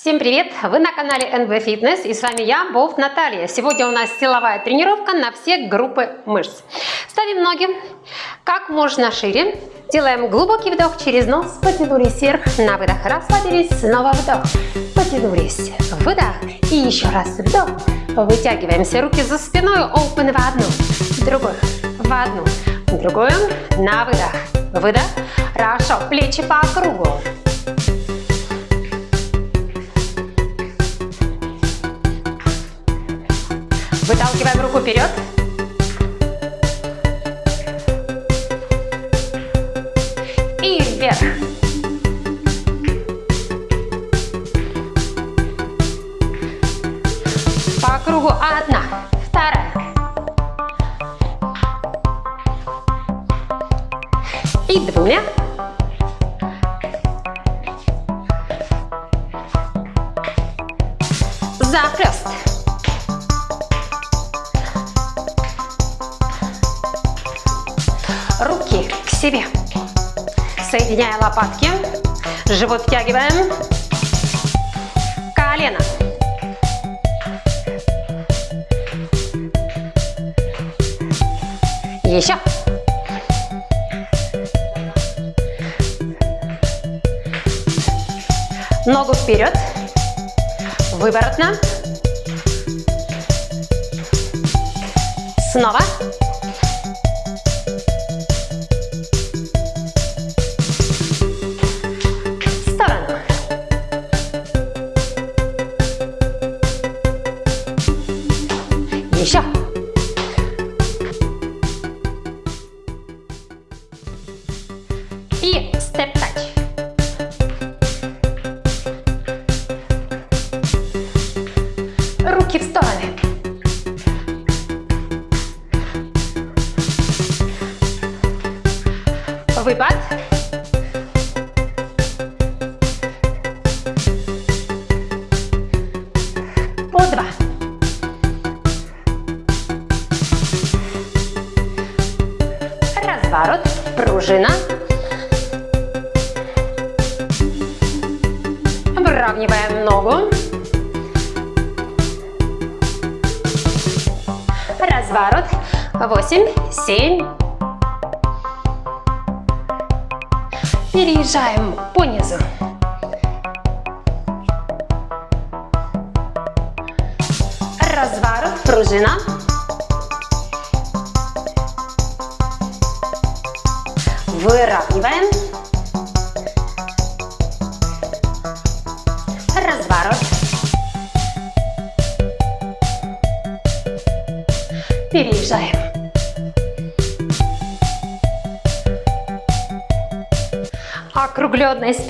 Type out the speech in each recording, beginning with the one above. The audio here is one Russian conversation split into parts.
Всем привет! Вы на канале NB Fitness и с вами я, Бов Наталья. Сегодня у нас силовая тренировка на все группы мышц. Ставим ноги как можно шире. Делаем глубокий вдох через нос, потянулись вверх, на выдох расслабились, снова вдох, потянулись, выдох и еще раз вдох. Вытягиваемся, руки за спиной, open в одну, в другую, в одну, в другую, на выдох, выдох. Хорошо, плечи по кругу. Выталкиваем руку вперед. И вверх. По кругу одна, вторая. И двумя. Себе. Соединяя лопатки, живот втягиваем, колено. Еще. Ногу вперед, выворотно. Снова. Еще. И степ-тач.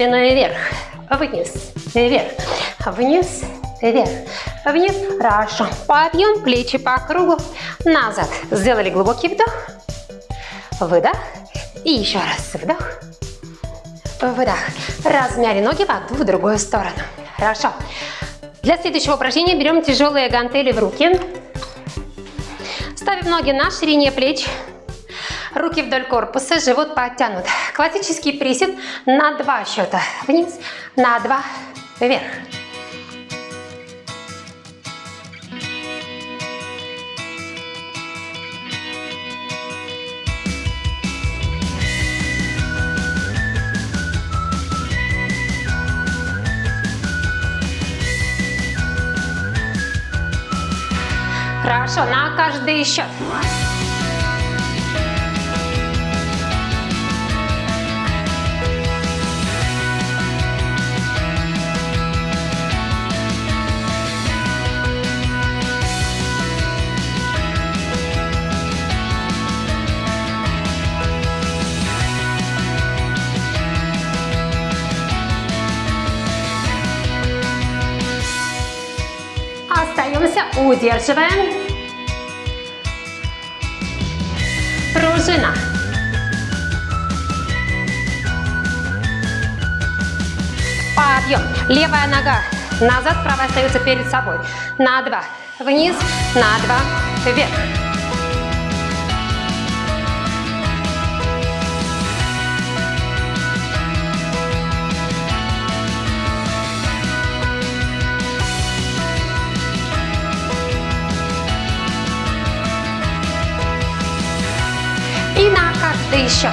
Спиной вверх, вниз, вверх, вниз, вверх, вниз. Хорошо. Подъем, плечи по кругу, назад. Сделали глубокий вдох, выдох. И еще раз вдох, выдох. Размяли ноги в одну, в другую сторону. Хорошо. Для следующего упражнения берем тяжелые гантели в руки. Ставим ноги на ширине плеч. Руки вдоль корпуса, живот подтянут. Классический присед на два счета. Вниз, на два, вверх. Хорошо, на каждый счет. Остаемся, удерживаем. Пружина. Подъем. Левая нога назад, правая остается перед собой. На два. Вниз, на два, вверх. Каждый счет.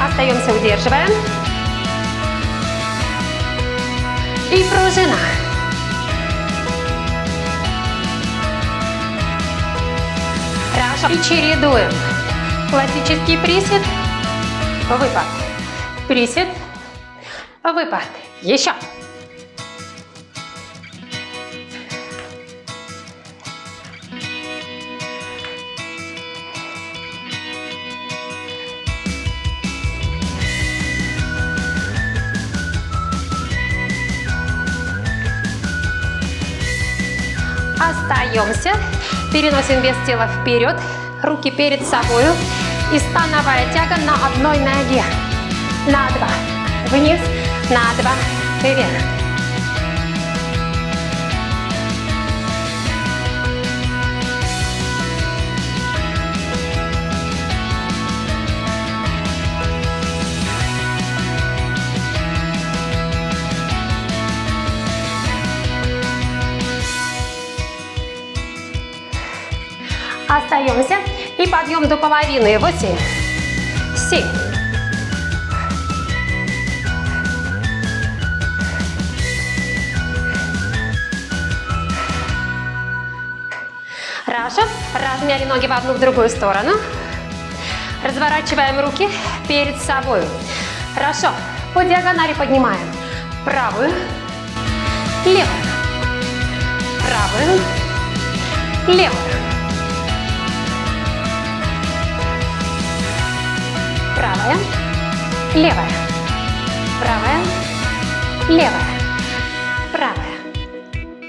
Остаемся, удерживаем. И пружина. Хорошо. И чередуем. Классический присед, выпад. Присед, выпад. Еще. Остаемся. Переносим вес тела вперед. Руки перед собой. И становая тяга на одной ноге. На два. Вниз. На два. Вверх. Остаемся. И подъем до половины. Восемь. Семь. Хорошо. Размяли ноги в одну, в другую сторону. Разворачиваем руки перед собой. Хорошо. По диагонали поднимаем. Правую. Левую. Правую. Левую. Правая, левая, правая, левая, правая,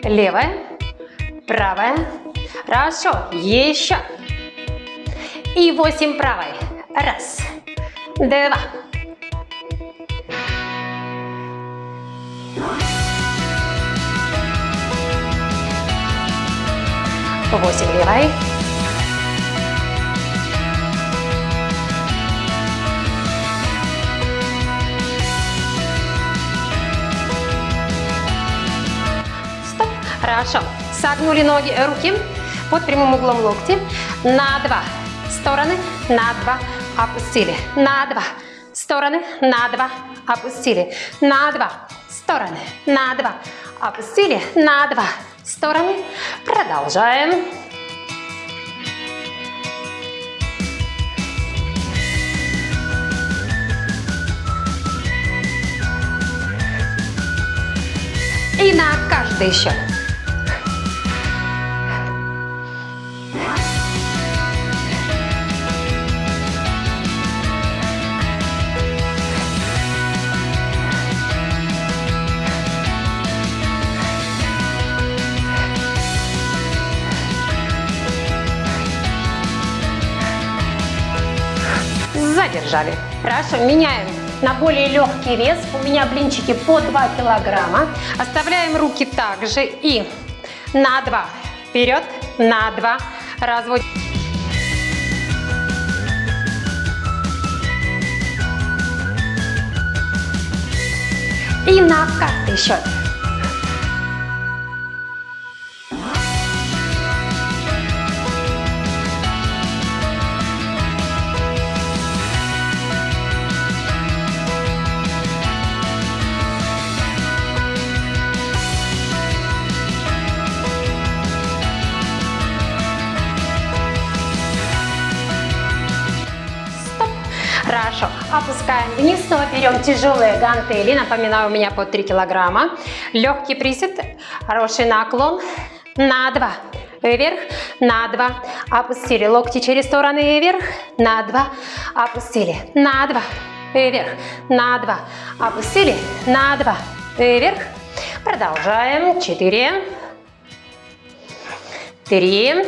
левая, правая. Хорошо, еще. И восемь правой. Раз, два. Восемь левой. Хорошо. Согнули ноги, руки под прямым углом локти. На два стороны, на два опустили. На два стороны, на два опустили. На два стороны, на два опустили. На два стороны. Продолжаем. И на каждый счет. Задержали. Хорошо, меняем на более легкий вес. У меня блинчики по 2 килограмма. Оставляем руки также и на 2 вперед, на 2 разводим. И на каждый счет. Опускаем вниз, снова берем тяжелые гантели. Напоминаю, у меня по 3 килограмма. Легкий присед, хороший наклон. На 2. Вверх, на 2. Опустили. Локти через стороны вверх. На 2. Опустили. На 2. Вверх. На 2. Опустили. На 2. Вверх. Продолжаем. 4. 3.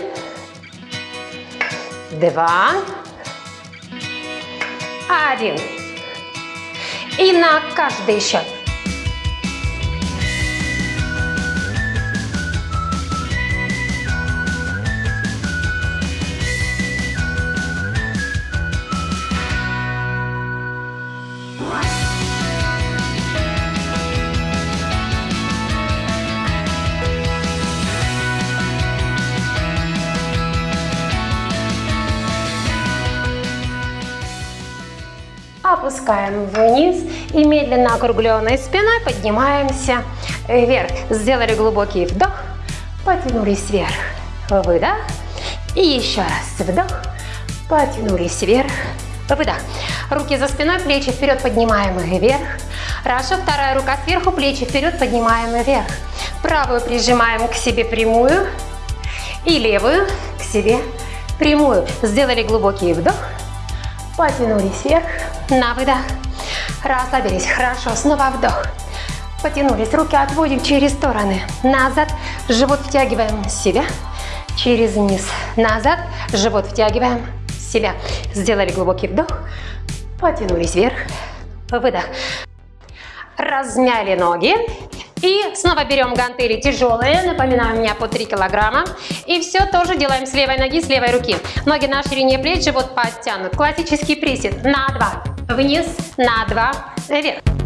2 один. И на каждый счет. Опускаем вниз и медленно округленной спиной поднимаемся вверх. Сделали глубокий вдох, потянулись вверх, выдох. И еще раз вдох, потянулись вверх, выдох. Руки за спиной, плечи вперед поднимаем вверх. Хорошо, вторая рука сверху, плечи вперед поднимаем вверх. Правую прижимаем к себе прямую и левую к себе прямую. Сделали глубокий вдох, потянулись вверх, на выдох. Расслабились, хорошо, снова вдох. Потянулись, руки отводим через стороны. Назад, живот втягиваем себя, через низ. Назад, живот втягиваем себя. Сделали глубокий вдох, потянулись вверх, выдох. Размяли ноги. И снова берем гантели тяжелые, напоминаю, у меня по 3 килограмма. И все тоже делаем с левой ноги, с левой руки. Ноги на ширине плеч, живот подтянут. Классический присед на 2, вниз, на 2, вверх.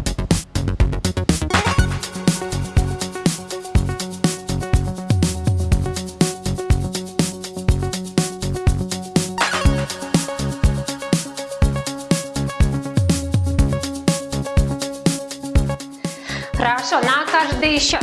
Хорошо, на каждый счет.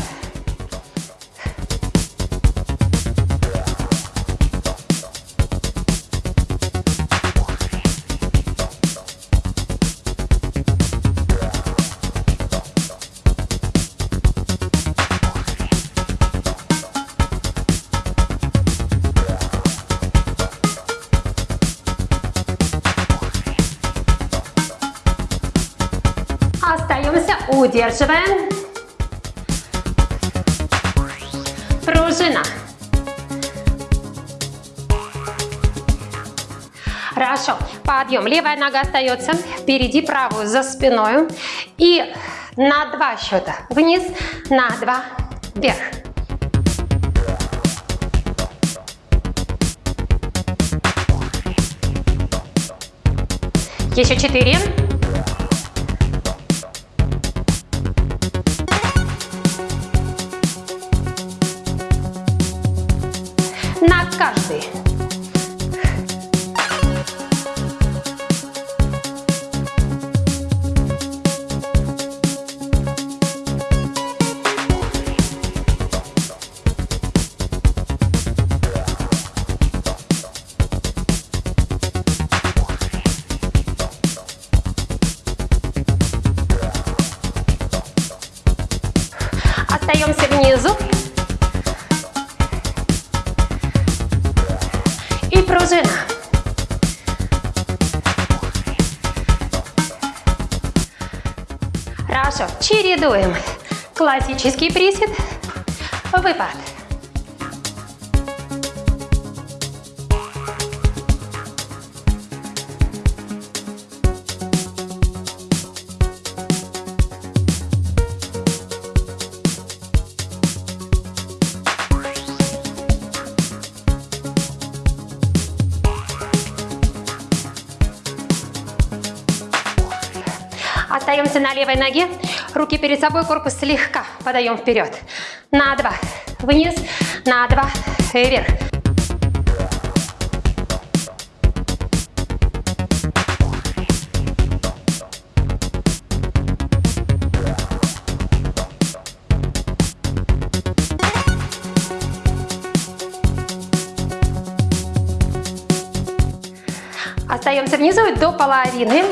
Остаемся, удерживаем. Хорошо. Подъем. Левая нога остается впереди, правую за спиной. И на два счета. Вниз, на два, вверх. Еще четыре. На каждый. Чередуем. Классический присед, выпад. Остаемся на левой ноге. Руки перед собой, корпус слегка подаем вперед. На два. Вниз. На два. Вверх. Остаемся внизу до половины.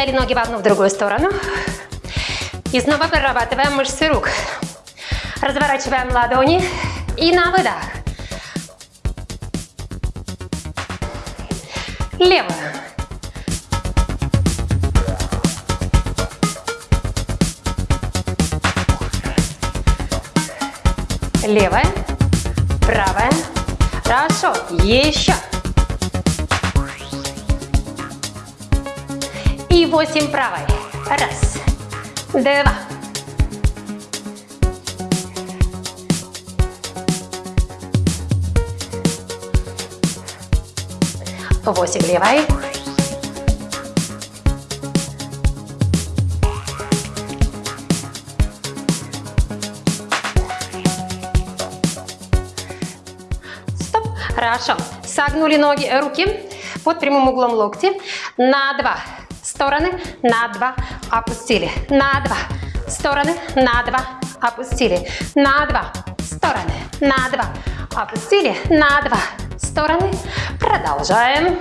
Размяли ноги в одну, в другую сторону. И снова прорабатываем мышцы рук. Разворачиваем ладони и на выдох. Левую. Левая, правая. Хорошо. Еще. и 8 правой. Раз, два, восемь левой, Стоп. Хорошо. Согнули ноги, руки под прямым углом локти. На два стороны, на два опустили. На два стороны, на два опустили. На два стороны, на два опустили. На два стороны. Продолжаем.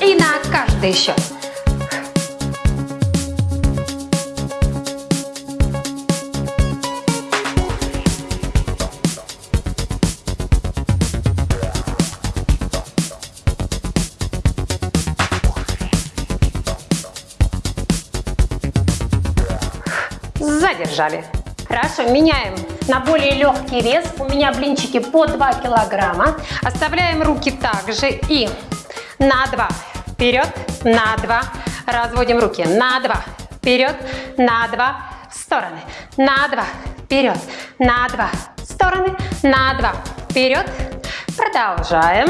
И на каждый счет. Задержали. Хорошо, меняем на более легкий вес. У меня блинчики по 2 килограмма. Оставляем руки также и на 2 вперед, на 2. Разводим руки на 2 вперед, на 2 в стороны, на 2 вперед, на 2 в стороны, на 2 вперед. Продолжаем.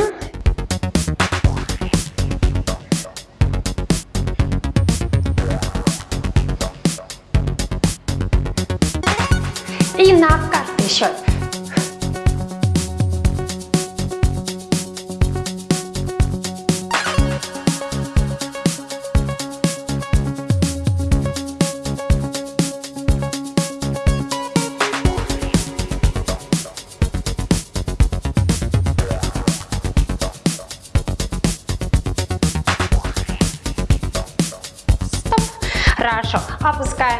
И на каждый счет.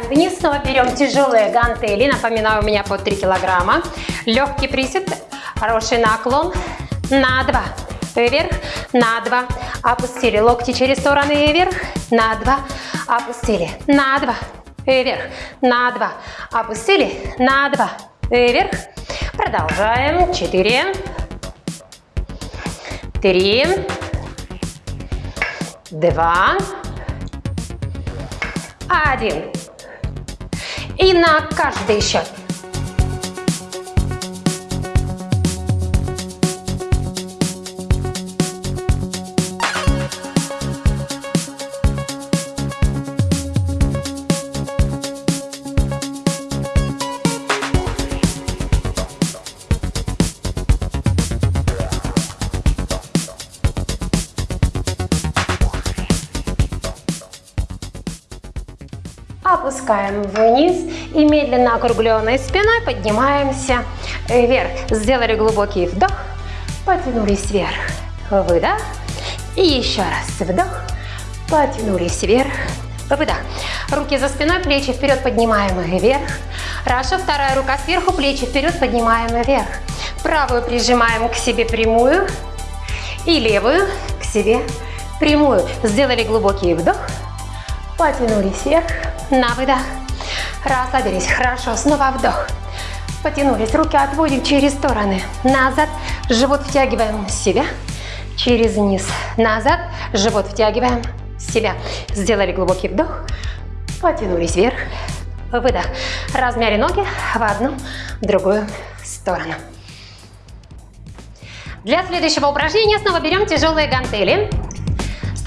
Вниз. Снова берем тяжелые гантели. Напоминаю, у меня по 3 килограмма. Легкий присед. Хороший наклон. На 2. Вверх. На 2. Опустили. Локти через стороны вверх. На 2. Опустили. На 2. Вверх. На 2. Опустили. На 2. Вверх. Продолжаем. 4. 3. 2 один. И на каждый счет. опускаем вниз и медленно округленной спиной поднимаемся вверх. Сделали глубокий вдох, потянулись вверх, выдох. И еще раз вдох, потянулись вверх, выдох. Руки за спиной, плечи вперед поднимаем вверх. Хорошо, вторая рука сверху, плечи вперед поднимаем вверх. Правую прижимаем к себе прямую и левую к себе прямую. Сделали глубокий вдох, потянулись вверх, на выдох. Расслабились. Хорошо. Снова вдох. Потянулись. Руки отводим через стороны. Назад. Живот втягиваем в себя. Через низ. Назад. Живот втягиваем в себя. Сделали глубокий вдох. Потянулись вверх. Выдох. Размяли ноги в одну, в другую сторону. Для следующего упражнения снова берем тяжелые гантели.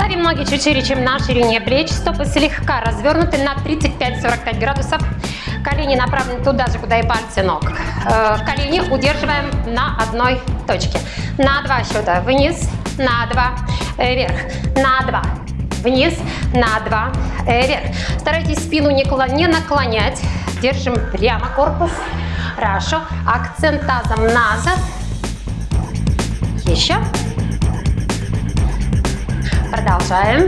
Ставим ноги чуть шире, чем на ширине плеч. Стопы слегка развернуты на 35-45 градусов. Колени направлены туда же, куда и пальцы ног. Э, колени удерживаем на одной точке. На два счета вниз, на два э, вверх, на два вниз, на два э, вверх. Старайтесь спину не наклонять. Держим прямо корпус. Хорошо. Акцент тазом назад. Еще. Продолжаем.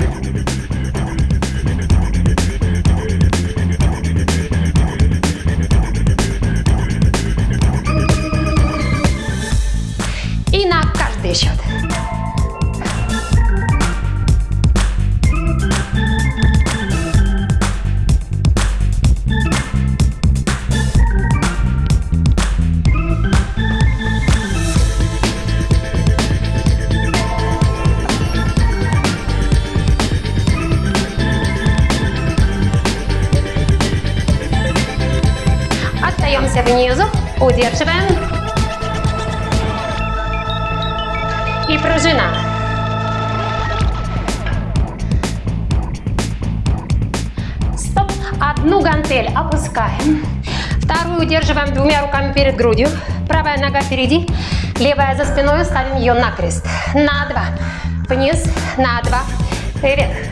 И на каждый счет. Внизу, удерживаем. И пружина. Одну гантель опускаем. Вторую удерживаем двумя руками перед грудью. Правая нога впереди, левая за спиной. Ставим ее на крест. На два. Вниз, на два. Вверх.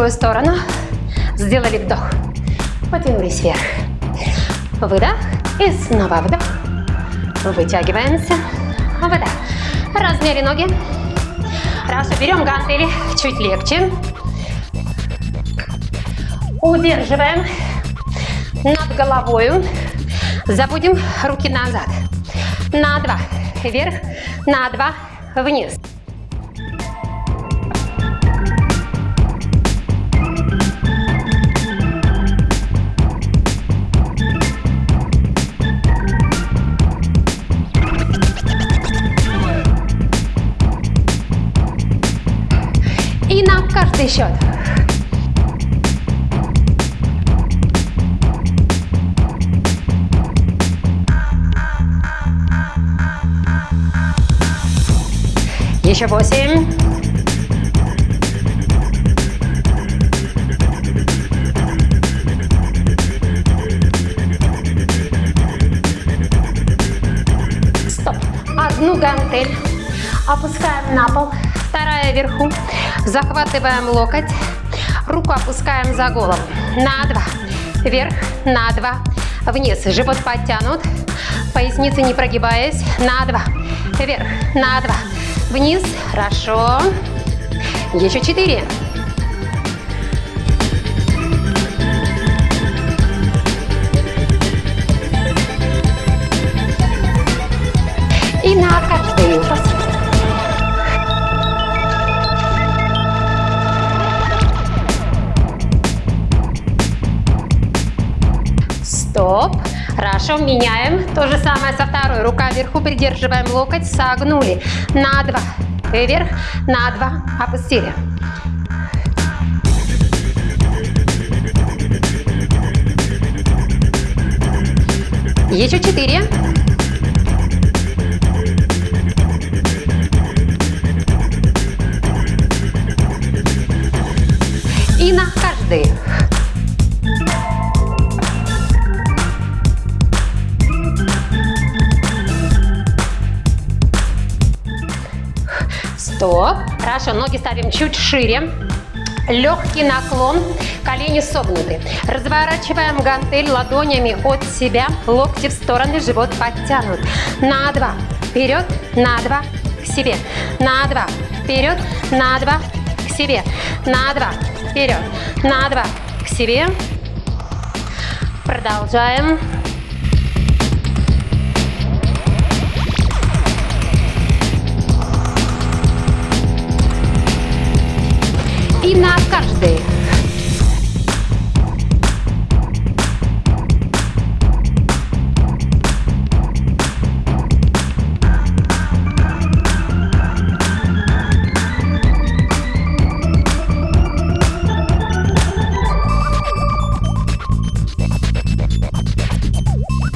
Другую сторону. Сделали вдох. Потянулись вверх. Выдох. И снова вдох. Вытягиваемся. Выдох. Размяли ноги. Хорошо. Берем гантели чуть легче. Удерживаем над головой. Заводим руки назад. На два. Вверх. На два. Вниз. Каждый счет. Еще восемь. Стоп. Одну гантель опускаем на пол, вторая вверху. Захватываем локоть, руку опускаем за голову. На два. Вверх, на два. Вниз. Живот подтянут. Поясница не прогибаясь. На два. Вверх, на два. Вниз. Хорошо. Еще четыре. Хорошо, меняем. То же самое со второй. Рука вверху, придерживаем локоть, согнули. На два. Вверх, на два. Опустили. Еще четыре. И на каждый. Стоп. Хорошо, ноги ставим чуть шире. Легкий наклон, колени согнуты. Разворачиваем гантель ладонями от себя, локти в стороны, живот подтянут. На два, вперед, на два, к себе. На два, вперед, на два, к себе. На два, вперед, на два, к себе. Продолжаем. И на каждый.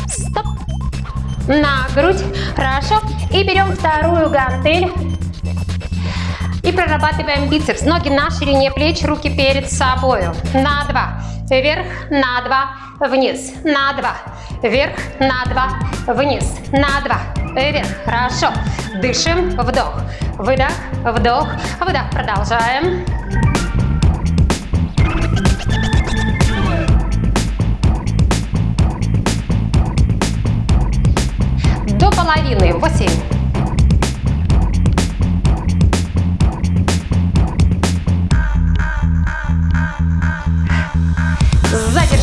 Стоп. На грудь. Хорошо. И берем вторую гантель прорабатываем бицепс. Ноги на ширине плеч, руки перед собой. На два. Вверх, на два, вниз, на два. Вверх, на два, вниз, на два. Вверх. Хорошо. Дышим. Вдох. Выдох. Вдох. Выдох. Продолжаем. До половины. Восемь.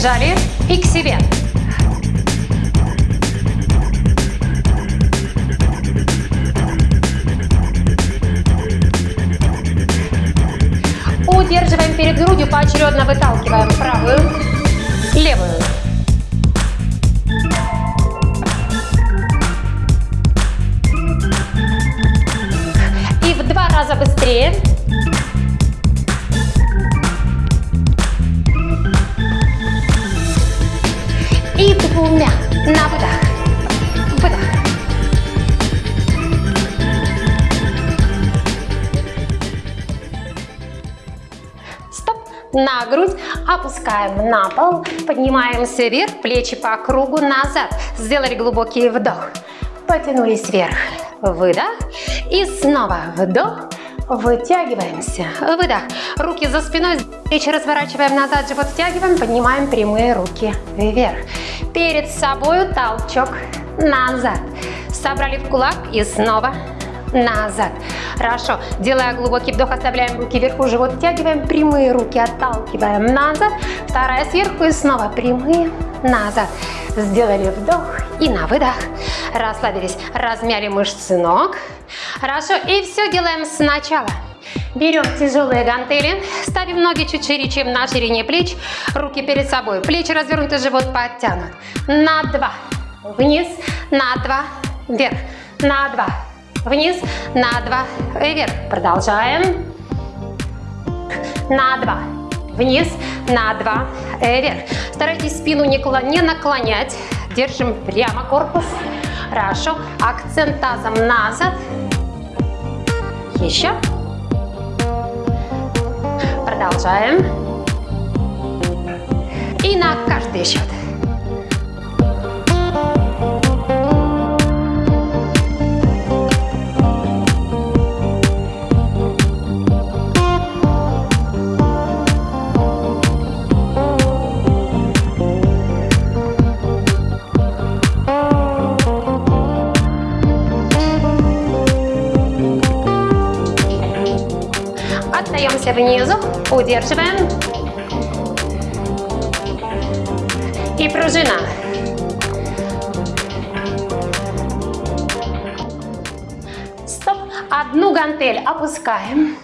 Задержали и к себе. Удерживаем перед грудью, поочередно выталкиваем правую, левую. И в два раза быстрее. На грудь, опускаем на пол, поднимаемся вверх, плечи по кругу назад. Сделали глубокий вдох, потянулись вверх, выдох и снова вдох, вытягиваемся, выдох. Руки за спиной, плечи разворачиваем назад, живот втягиваем, поднимаем прямые руки вверх. Перед собой толчок назад. Собрали в кулак и снова назад. Хорошо. Делая глубокий вдох, оставляем руки вверху, живот втягиваем, прямые руки отталкиваем назад. Вторая сверху и снова прямые назад. Сделали вдох и на выдох. Расслабились, размяли мышцы ног. Хорошо. И все делаем сначала. Берем тяжелые гантели, ставим ноги чуть шире, чем на ширине плеч, руки перед собой, плечи развернуты, живот подтянут. На два, вниз, на два, вверх, на два, Вниз, на два, вверх. Продолжаем. На два. Вниз, на два, вверх. Старайтесь спину не, не наклонять. Держим прямо корпус. Хорошо. Акцент тазом назад. Еще. Продолжаем. И на каждый счет. Остаемся внизу, удерживаем. И пружина. Стоп. Одну гантель опускаем.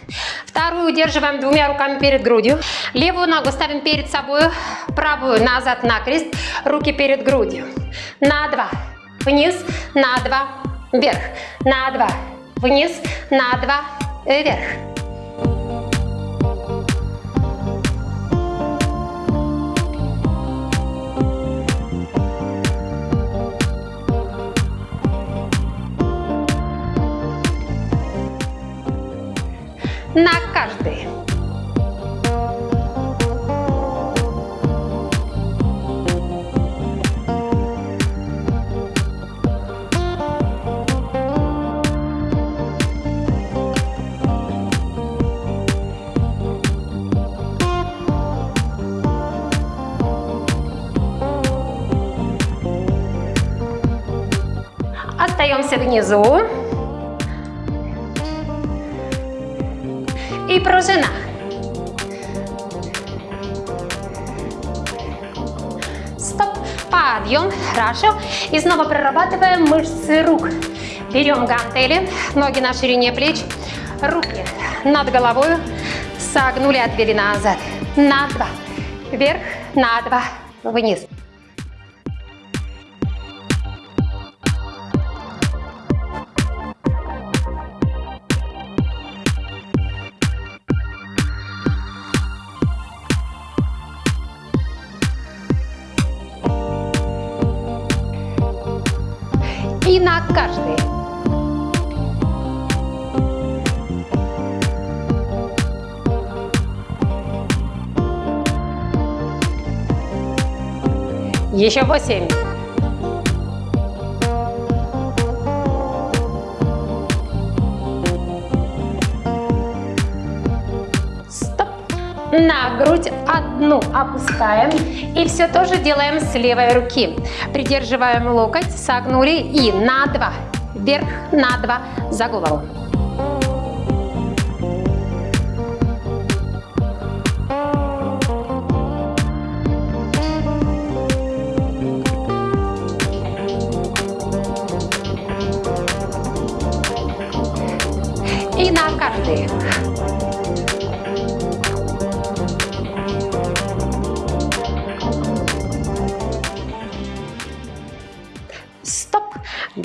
Вторую удерживаем двумя руками перед грудью. Левую ногу ставим перед собой, правую назад на крест, руки перед грудью. На два, вниз, на два, вверх, на два, вниз, на два, вверх. На Хорошо. И снова прорабатываем мышцы рук. Берем гантели, ноги на ширине плеч, руки над головой, согнули, отвели назад. На два. Вверх, на два, вниз. Еще восемь. Стоп. На грудь одну опускаем. И все тоже делаем с левой руки. Придерживаем локоть, согнули и на два. вверх, на два, за голову.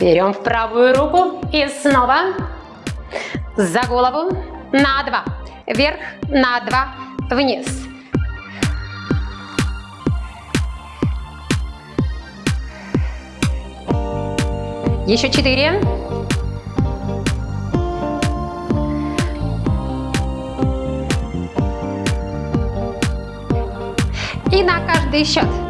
Берем в правую руку и снова за голову на два. Вверх на два, вниз. Еще четыре. И на каждый счет.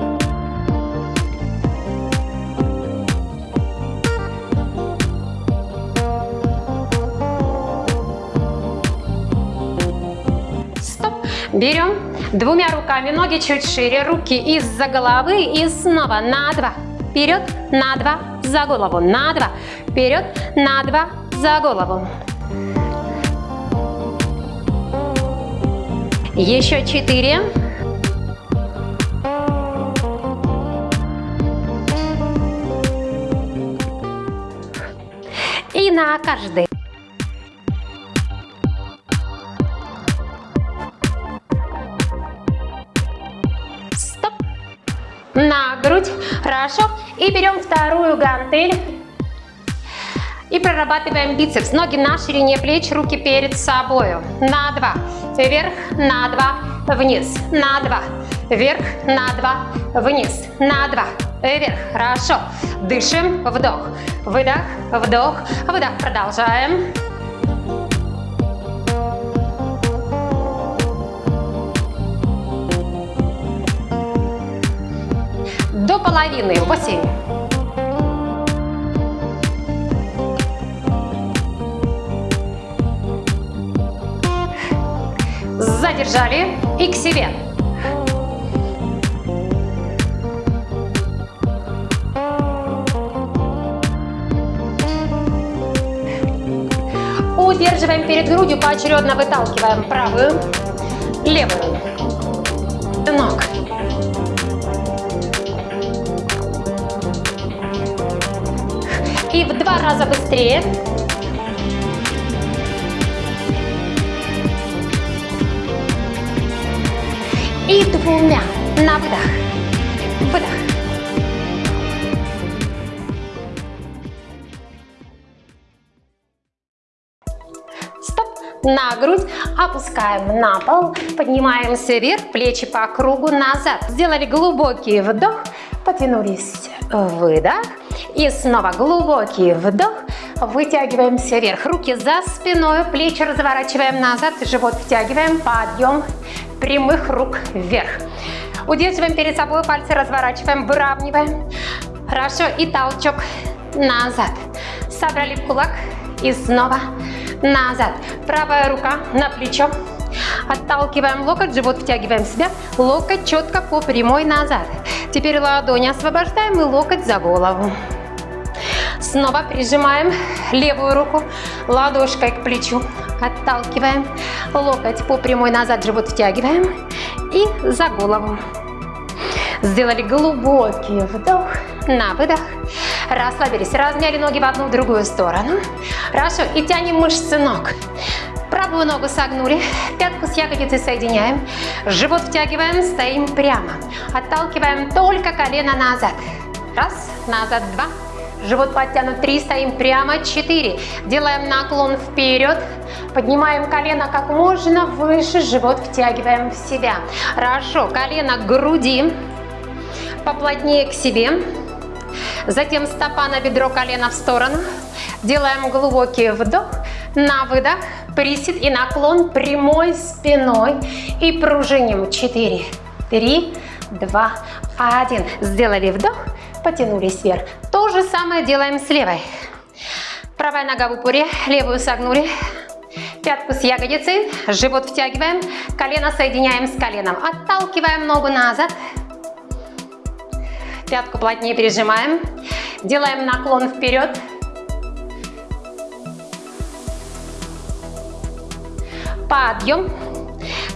Берем двумя руками, ноги чуть шире, руки из-за головы и снова на два. Вперед, на два, за голову, на два. Вперед, на два, за голову. Еще четыре. И на каждый. Хорошо. И берем вторую гантель. И прорабатываем бицепс. Ноги на ширине плеч, руки перед собой. На два. Вверх, на два, вниз. На два. Вверх, на два, вниз. На два. Вверх. Хорошо. Дышим. Вдох. Выдох. Вдох. Выдох. Продолжаем. Половины в бассейне. Задержали и к себе. Удерживаем перед грудью, поочередно выталкиваем правую, левую. Ног. В два раза быстрее. И двумя на выдох. Выдох. На грудь. Опускаем на пол. Поднимаемся вверх. Плечи по кругу назад. Сделали глубокий вдох. Потянулись. Выдох. И снова глубокий вдох. Вытягиваемся вверх. Руки за спиной, плечи разворачиваем назад, живот втягиваем, подъем прямых рук вверх. Удерживаем перед собой, пальцы разворачиваем, выравниваем. Хорошо, и толчок назад. Собрали кулак и снова назад. Правая рука на плечо. Отталкиваем локоть, живот втягиваем в себя, локоть четко по прямой назад. Теперь ладони освобождаем и локоть за голову. Снова прижимаем левую руку ладошкой к плечу. Отталкиваем. Локоть по прямой назад, живот втягиваем. И за голову. Сделали глубокий вдох, на выдох. Расслабились, размяли ноги в одну, в другую сторону. Хорошо, и тянем мышцы ног. Правую ногу согнули, пятку с ягодицей соединяем. Живот втягиваем, стоим прямо. Отталкиваем только колено назад. Раз, назад, два, Живот подтянут 3, стоим прямо 4. Делаем наклон вперед. Поднимаем колено как можно выше, живот втягиваем в себя. Хорошо, колено к груди, поплотнее к себе. Затем стопа на бедро, колено в сторону. Делаем глубокий вдох, на выдох, присед и наклон прямой спиной. И пружиним 4, 3, 2, 1. Сделали вдох, потянулись вверх. То же самое делаем с левой. Правая нога в упоре, левую согнули, пятку с ягодицей, живот втягиваем, колено соединяем с коленом, отталкиваем ногу назад, пятку плотнее прижимаем, делаем наклон вперед, подъем,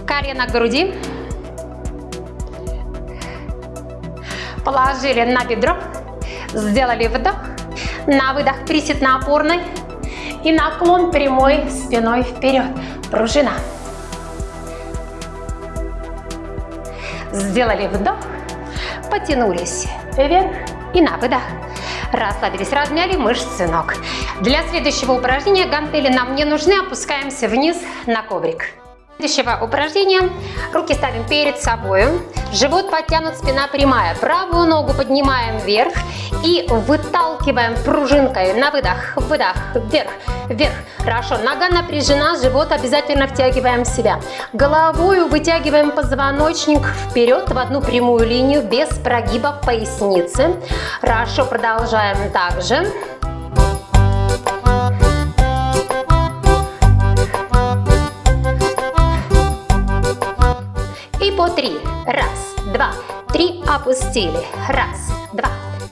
колено к груди, Положили на бедро. Сделали вдох. На выдох присед на опорной. И наклон прямой спиной вперед. Пружина. Сделали вдох. Потянулись вверх и на выдох. Расслабились, размяли мышцы ног. Для следующего упражнения гантели нам не нужны. Опускаемся вниз на коврик следующего упражнения руки ставим перед собой, живот подтянут, спина прямая. Правую ногу поднимаем вверх и выталкиваем пружинкой на выдох, выдох, вверх, вверх. Хорошо, нога напряжена, живот обязательно втягиваем в себя. Головой вытягиваем позвоночник вперед в одну прямую линию без прогиба поясницы. Хорошо, продолжаем также. По три. Раз, два, три, опустили. Раз, два,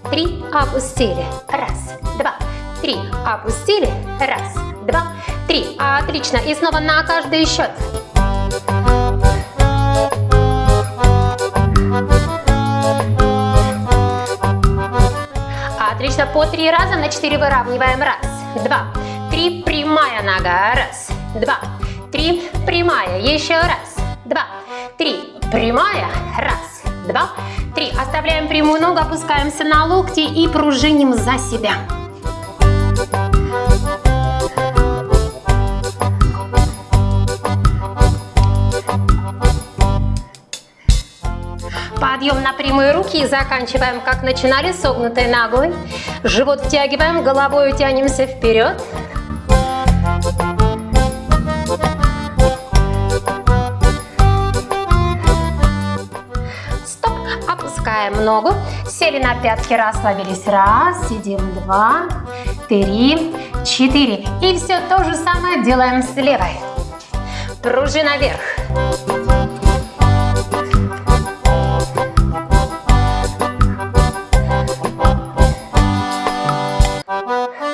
три, опустили. Раз, два, три, опустили. Раз, два, три. Отлично. И снова на каждый счет. Отлично. По три раза на четыре выравниваем. Раз, два, три. Прямая нога. Раз, два, три. Прямая. Еще раз, два, три. Прямая. Раз, два, три. Оставляем прямую ногу, опускаемся на локти и пружиним за себя. Подъем на прямые руки и заканчиваем, как начинали, согнутой ногой. Живот втягиваем, головой тянемся вперед. Опускаем ногу, сели на пятки, расслабились. Раз, сидим, два, три, четыре. И все то же самое делаем с левой. Пружина вверх.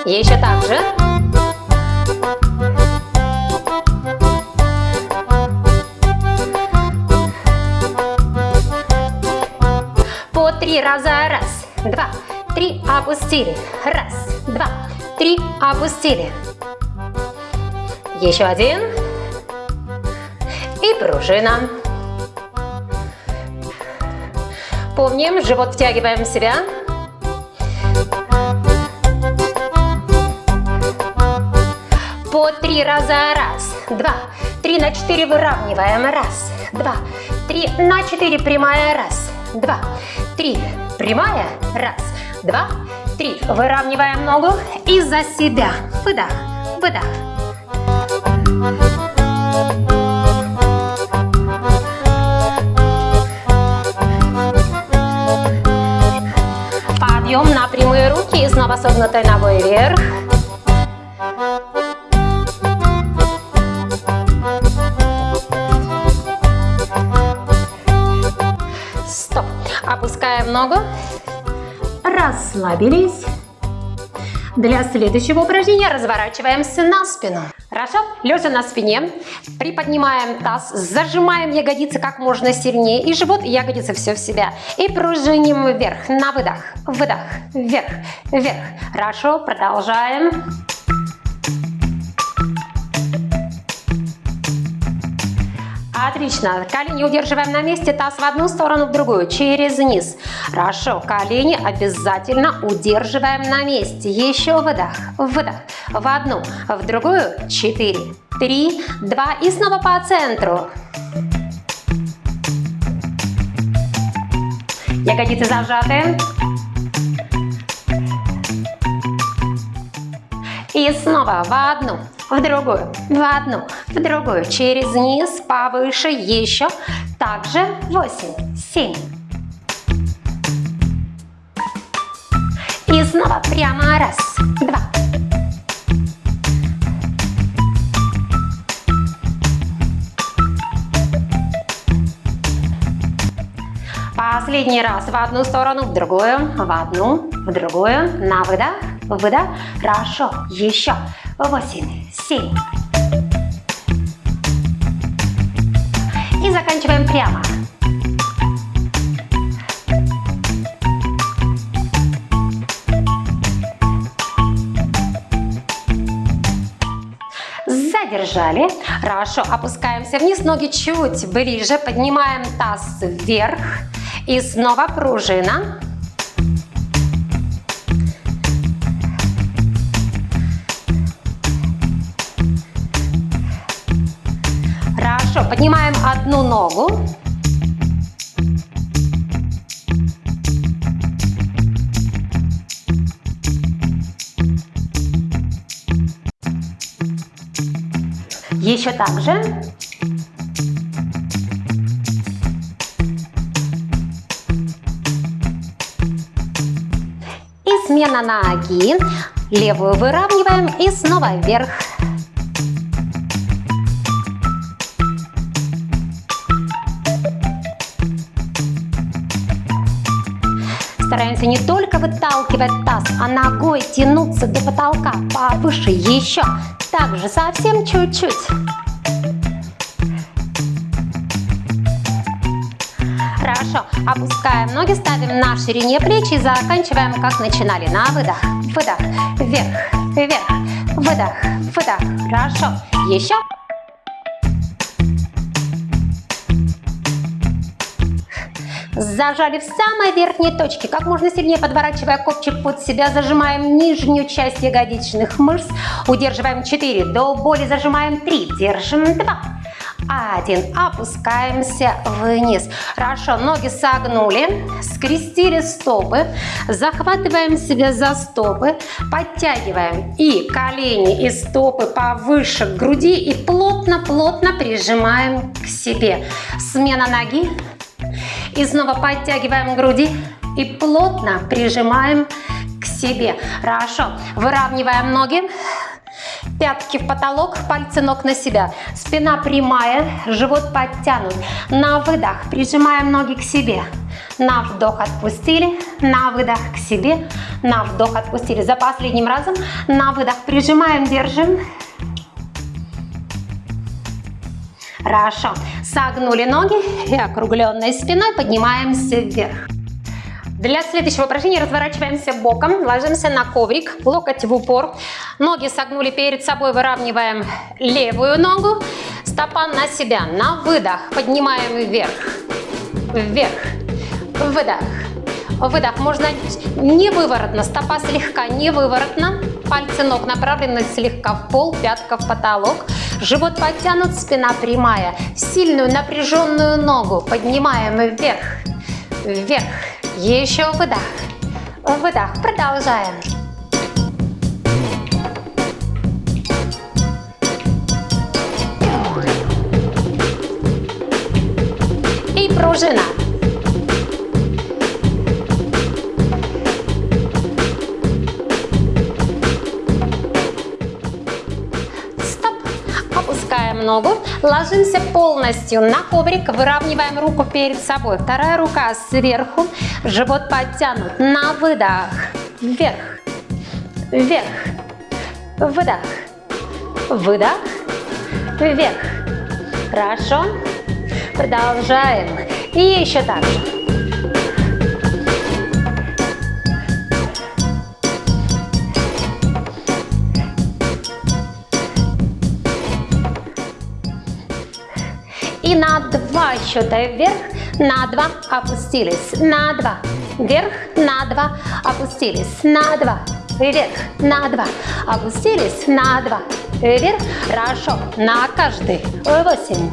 Еще так же. Раза. Раз, два, три, опустили. Раз, два, три, опустили. Еще один. И пружина. Помним, живот втягиваем в себя. По три раза. Раз, два, три на четыре выравниваем. Раз, два, три на четыре прямая. Раз, два, три. Прямая. Раз, два, три. Выравниваем ногу и за себя. Выдох, выдох. Подъем на прямые руки и снова согнутой ногой вверх. Ногу. Расслабились. Для следующего упражнения разворачиваемся на спину. Хорошо? Лежа на спине, приподнимаем таз, зажимаем ягодицы как можно сильнее, и живот, и ягодицы все в себя. И пружиним вверх, на выдох, выдох, вверх, вверх. Хорошо, продолжаем. Отлично. Колени удерживаем на месте, таз в одну сторону, в другую, через низ. Хорошо. Колени обязательно удерживаем на месте. Еще выдох, выдох. В одну, в другую. Четыре, три, два. И снова по центру. Ягодицы зажаты. И снова в одну, в другую, в одну, в другую, через низ, повыше, еще, также 8, 7. И снова прямо раз, два. Последний раз в одну сторону, в другую, в одну, в другую, на выдох, выдох. Хорошо, еще восемь, семь. заканчиваем прямо. Задержали. Хорошо, опускаемся вниз, ноги чуть ближе, поднимаем таз вверх. И снова пружина. Поднимаем одну ногу. Еще так же. И смена ноги. Левую выравниваем и снова вверх. Стараемся не только выталкивать таз, а ногой тянуться до потолка повыше еще. Также совсем чуть-чуть. Хорошо. Опускаем ноги, ставим на ширине плеч и заканчиваем, как начинали. На выдох, выдох, вверх, вверх, выдох, выдох. Хорошо. Еще. Зажали в самой верхней точке. Как можно сильнее подворачивая копчик под себя, зажимаем нижнюю часть ягодичных мышц. Удерживаем 4. До боли зажимаем 3. Держим 2. Один. Опускаемся вниз. Хорошо. Ноги согнули. Скрестили стопы. Захватываем себя за стопы. Подтягиваем и колени, и стопы повыше к груди. И плотно-плотно прижимаем к себе. Смена ноги. И снова подтягиваем груди и плотно прижимаем к себе. Хорошо. Выравниваем ноги. Пятки в потолок, пальцы ног на себя. Спина прямая, живот подтянут. На выдох прижимаем ноги к себе. На вдох отпустили, на выдох к себе, на вдох отпустили. За последним разом на выдох прижимаем, держим. Хорошо. Согнули ноги и округленной спиной поднимаемся вверх. Для следующего упражнения разворачиваемся боком, ложимся на коврик, локоть в упор, ноги согнули перед собой, выравниваем левую ногу, стопа на себя, на выдох, поднимаем вверх, вверх, выдох, выдох, можно не выворотно, стопа слегка не выворотно, пальцы ног направлены слегка в пол, пятка в потолок, живот подтянут, спина прямая, сильную напряженную ногу поднимаем вверх, вверх, еще выдох. Выдох. Продолжаем. И пружина. Ногу, ложимся полностью на коврик, выравниваем руку перед собой. Вторая рука сверху, живот подтянут. На выдох. Вверх. Вверх. Выдох. Выдох. Вверх. Хорошо. Продолжаем. И еще так же. И на два счета вверх, на два опустились, на два, вверх, на два опустились, на два, вверх, на два, опустились, на два, вверх, хорошо, на каждый, восемь.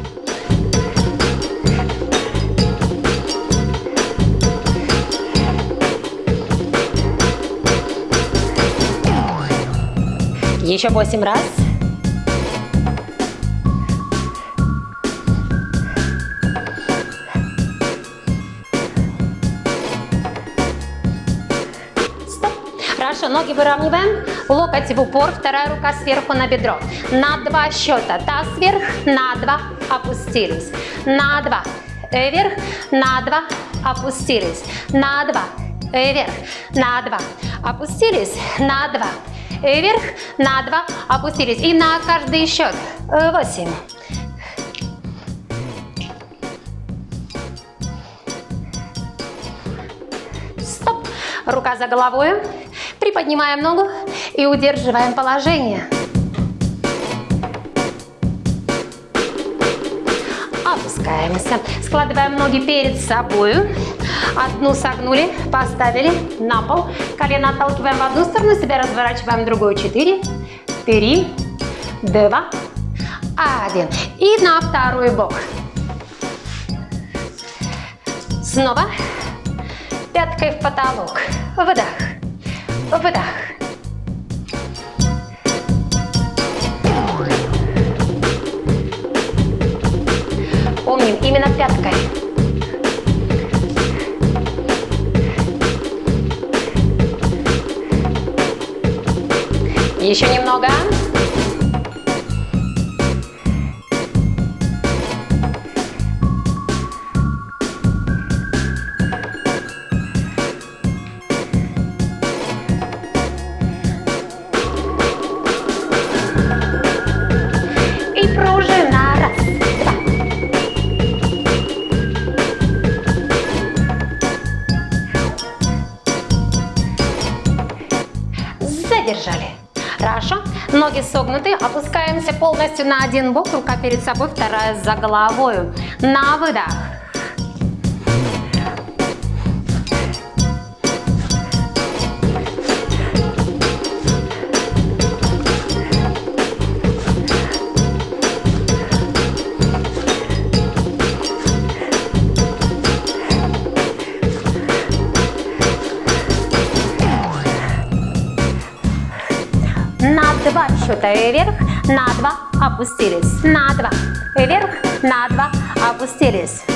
Еще восемь раз. ноги выравниваем, локоть в упор, вторая рука сверху на бедро. На два счета, таз вверх, на два, опустились, на два, э, вверх, на два, опустились, на два, э, вверх, на два, опустились, на два, э, вверх, на два, опустились. И на каждый счет, восемь. Рука за головой. Приподнимаем ногу и удерживаем положение. Опускаемся. Складываем ноги перед собой. Одну согнули, поставили на пол. Колено отталкиваем в одну сторону, себя разворачиваем в другую. Четыре, три, два, один. И на второй бок. Снова. Пяткой в потолок. Выдох. Выдох. Помним, именно пяткой. Еще немного. Ноги согнуты, опускаемся полностью на один бок, рука перед собой, вторая за головой. На выдох. Счета вверх, на два опустились, на два вверх, на два опустились.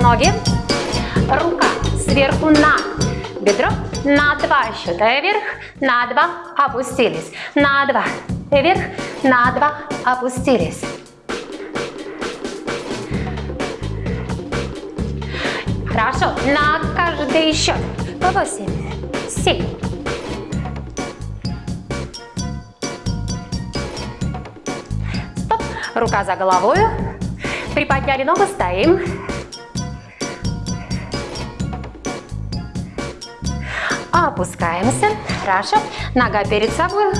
Ноги. Рука сверху на бедро. На два счета вверх, на два опустились. На два вверх, на два опустились. Хорошо, на каждый счет. По 8, 7, Стоп. Рука за головой. Приподняли ногу, стоим. Опускаемся. Хорошо. Нога перед собой.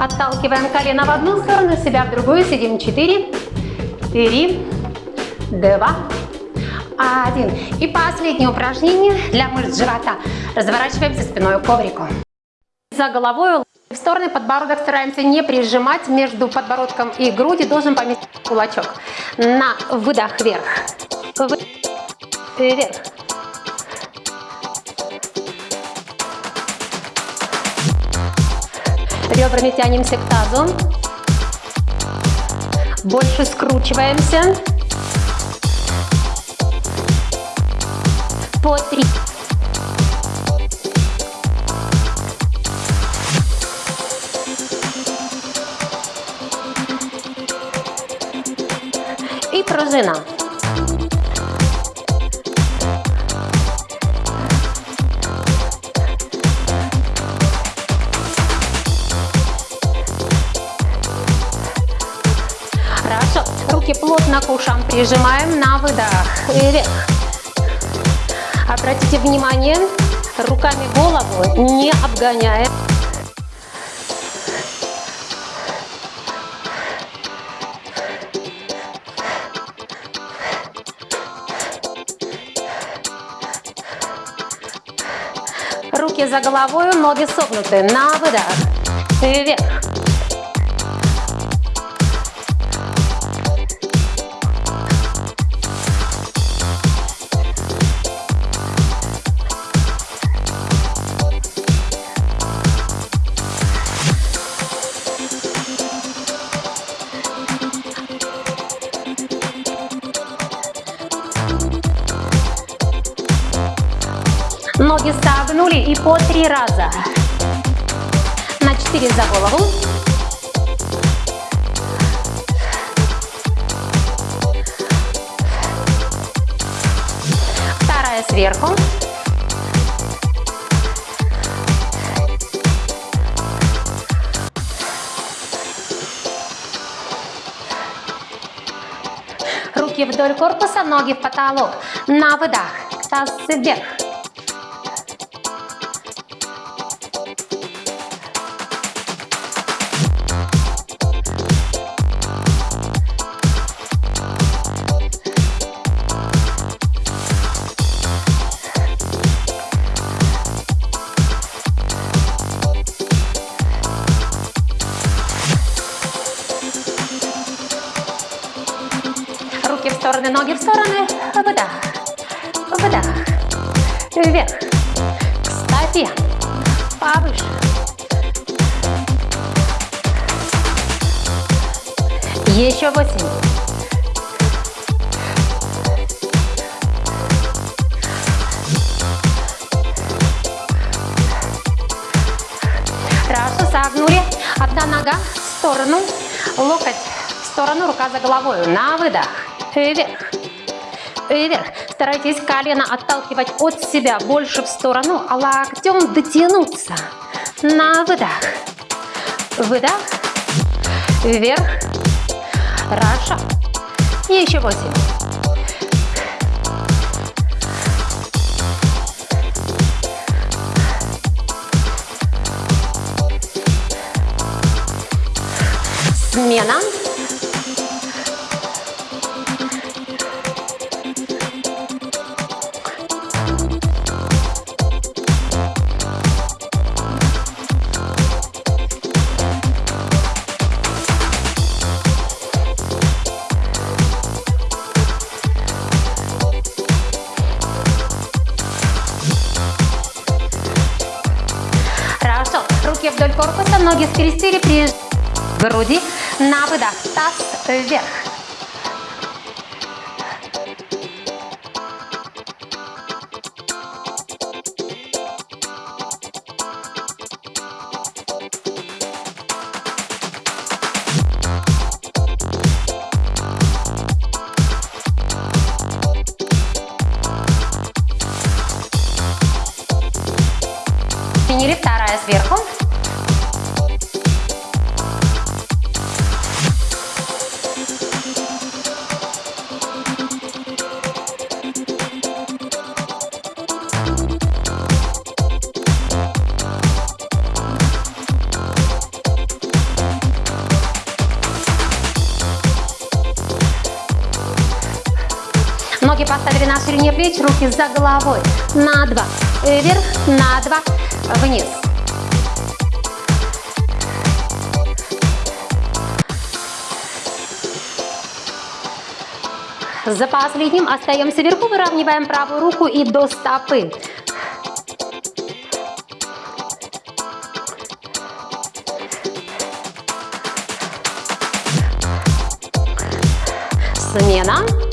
Отталкиваем колено в одну сторону, себя в другую. Сидим 4, 3, 2, 1. И последнее упражнение для мышц живота. Разворачиваемся спиной к коврику. За головой в стороны подбородок стараемся не прижимать между подбородком и грудью. Должен поместить кулачок. На выдох вверх. Вверх. Ребрами тянемся к тазу. Больше скручиваемся. По три. И пружина. Руки плотно к ушам прижимаем на выдох. Вверх. Обратите внимание, руками голову не обгоняем. Руки за головой, ноги согнуты. На выдох. Вверх. Согнули и по три раза. На четыре за голову. Вторая сверху. Руки вдоль корпуса, ноги в потолок. На выдох. Таз вверх. Нога в сторону, локоть в сторону, рука за головой. На выдох. Вверх. Вверх. Старайтесь колено отталкивать от себя больше в сторону, а локтем дотянуться. На выдох. Выдох. Вверх. Хорошо. Еще восемь. Смена. На выдох. Таз вверх. Поставили на ширине плеч, руки за головой. На два. Вверх, на два. Вниз. За последним остаемся вверху, выравниваем правую руку и до стопы. Смена.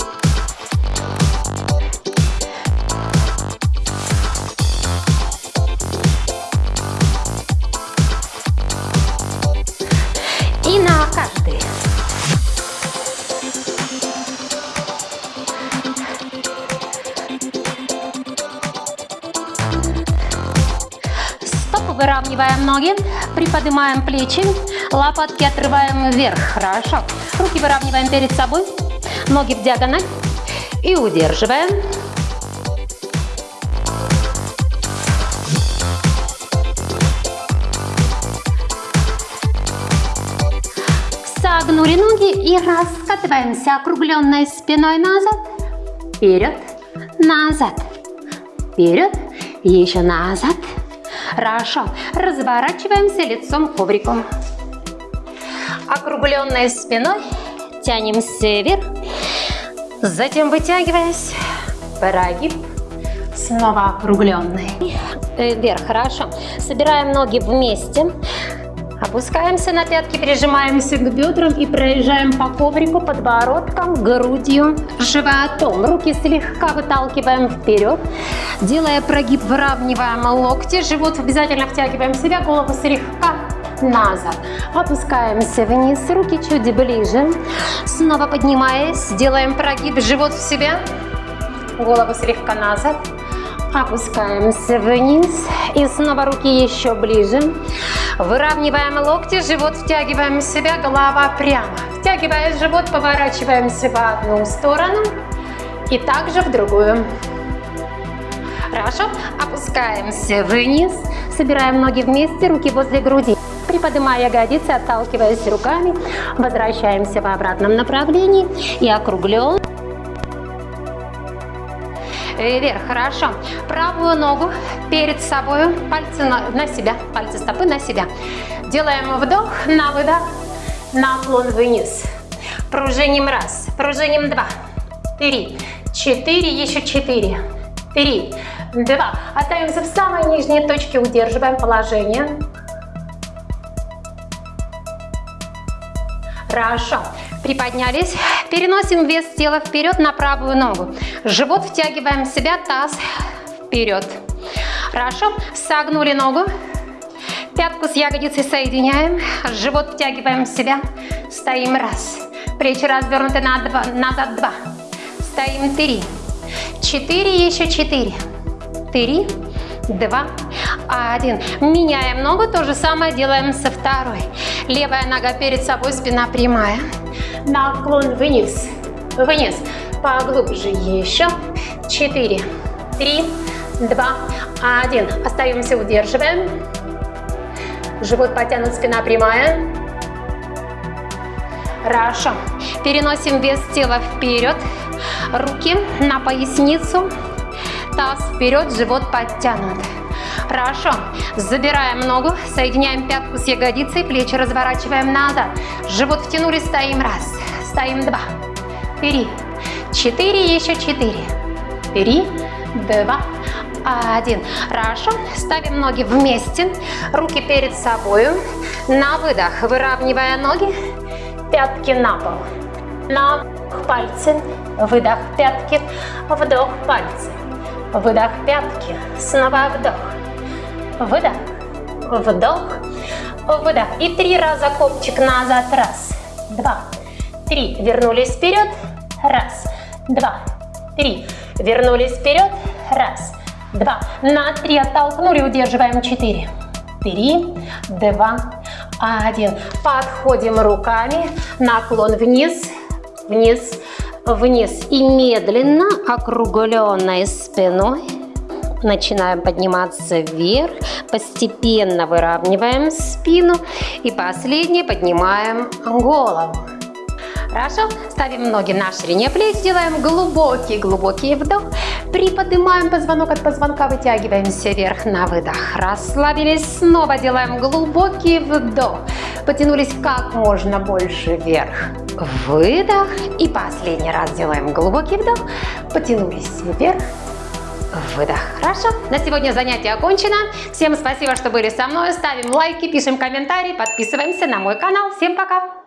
Ноги, приподнимаем плечи, лопатки отрываем вверх. Хорошо. Руки выравниваем перед собой, ноги в диагональ и удерживаем. Согнули ноги и раскатываемся округленной спиной назад, вперед, назад, вперед, еще назад. Хорошо. Разворачиваемся лицом к коврику. Округленной спиной тянемся вверх, затем вытягиваясь, прогиб, снова округленный. Вверх, хорошо. Собираем ноги вместе, Опускаемся на пятки, прижимаемся к бедрам и проезжаем по коврику подбородком, грудью, животом. Руки слегка выталкиваем вперед, делая прогиб, выравниваем локти, живот обязательно втягиваем в себя, голову слегка назад. Опускаемся вниз, руки чуть ближе. Снова поднимаясь, делаем прогиб, живот в себя, голову слегка назад. Опускаемся вниз и снова руки еще ближе. Выравниваем локти, живот втягиваем в себя, голова прямо. Втягивая живот, поворачиваемся в одну сторону и также в другую. Хорошо. Опускаемся вниз, собираем ноги вместе, руки возле груди. Приподнимая ягодицы, отталкиваясь руками, возвращаемся в обратном направлении и округлен вверх, хорошо. Правую ногу перед собой, пальцы на, на себя, пальцы стопы на себя. Делаем вдох, на выдох, наклон вниз. Пружиним раз, пружиним два, три, четыре, еще четыре, три, два. Остаемся в самой нижней точке, удерживаем положение. Хорошо. Приподнялись. Переносим вес тела вперед на правую ногу. Живот втягиваем в себя, таз вперед. Хорошо. Согнули ногу. Пятку с ягодицей соединяем. Живот втягиваем в себя. Стоим раз. Плечи развернуты на два, назад два. Стоим три. Четыре, еще четыре. Три, два, один. Меняем ногу, то же самое делаем со второй. Левая нога перед собой, спина прямая. Наклон вниз, вниз. Поглубже еще. Четыре, три, два, один. Остаемся, удерживаем. Живот потянут, спина прямая. Хорошо. Переносим вес тела вперед. Руки на поясницу. Таз вперед, живот подтянут. Хорошо. Забираем ногу, соединяем пятку с ягодицей, плечи разворачиваем назад. Живот втянули, стоим раз, стоим два, три, четыре, еще четыре, три, два, один. Хорошо. Ставим ноги вместе, руки перед собой. На выдох, выравнивая ноги, пятки на пол. На пальцы, выдох пятки, вдох пальцы. Выдох пятки, снова вдох выдох, вдох, выдох. И три раза копчик назад. Раз, два, три. Вернулись вперед. Раз, два, три. Вернулись вперед. Раз, два. На три оттолкнули, удерживаем. Четыре, три, два, один. Подходим руками. Наклон вниз, вниз, вниз. И медленно, округленной спиной начинаем подниматься вверх, постепенно выравниваем спину и последнее поднимаем голову. Хорошо, ставим ноги на ширине плеч, делаем глубокий-глубокий вдох, приподнимаем позвонок от позвонка, вытягиваемся вверх на выдох, расслабились, снова делаем глубокий вдох, потянулись как можно больше вверх, выдох и последний раз делаем глубокий вдох, потянулись вверх, выдох. Хорошо, на сегодня занятие окончено. Всем спасибо, что были со мной. Ставим лайки, пишем комментарии, подписываемся на мой канал. Всем пока!